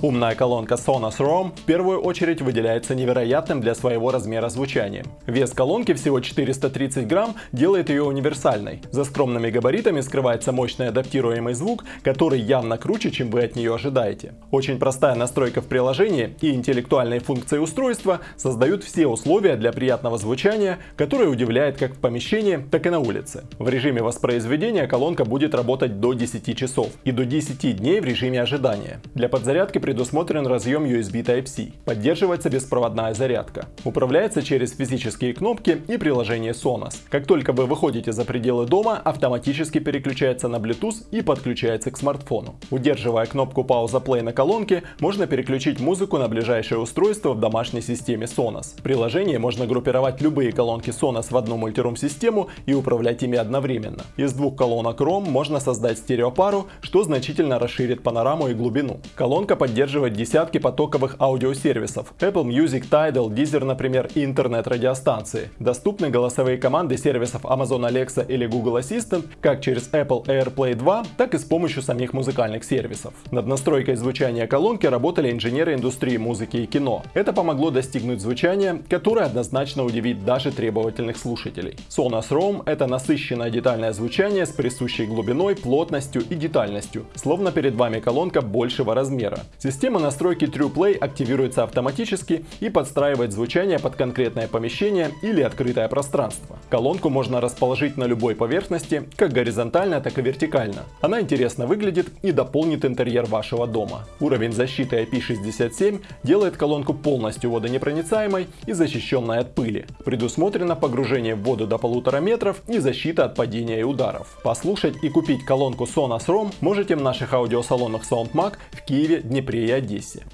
Умная колонка Sonos Roam в первую очередь выделяется невероятным для своего размера звучанием. Вес колонки всего 430 грамм делает ее универсальной. За скромными габаритами скрывается мощный адаптируемый звук, который явно круче, чем вы от нее ожидаете. Очень простая настройка в приложении и интеллектуальные функции устройства создают все условия для приятного звучания, которое удивляет как в помещении, так и на улице. В режиме воспроизведения колонка будет работать до 10 часов и до 10 дней в режиме ожидания. Для подзарядки предусмотрен разъем USB Type-C. Поддерживается беспроводная зарядка. Управляется через физические кнопки и приложение Sonos. Как только вы выходите за пределы дома, автоматически переключается на Bluetooth и подключается к смартфону. Удерживая кнопку пауза play на колонке, можно переключить музыку на ближайшее устройство в домашней системе Sonos. В приложении можно группировать любые колонки Sonos в одну мультирум-систему и управлять ими одновременно. Из двух колонок ROM можно создать стереопару, что значительно расширит панораму и глубину. Колонка поддерживает десятки потоковых аудиосервисов. Apple Music, Tidal, Deezer, например, и интернет-радиостанции. Доступны голосовые команды сервисов Amazon Alexa или Google Assistant как через Apple AirPlay 2, так и с помощью самих музыкальных сервисов. Над настройкой звучания колонки работали инженеры индустрии музыки и кино. Это помогло достигнуть звучания, которое однозначно удивит даже требовательных слушателей. Sonos Roam — это насыщенное детальное звучание с присущей глубиной, плотностью и детальностью, словно перед вами колонка большего размера. Система настройки TruePlay активируется автоматически и подстраивает звучание под конкретное помещение или открытое пространство. Колонку можно расположить на любой поверхности, как горизонтально, так и вертикально. Она интересно выглядит и дополнит интерьер вашего дома. Уровень защиты IP67 делает колонку полностью водонепроницаемой и защищенной от пыли. Предусмотрено погружение в воду до полутора метров и защита от падения и ударов. Послушать и купить колонку Sonos ROM можете в наших аудиосалонах SoundMag в Киеве, Днепре и Одессе.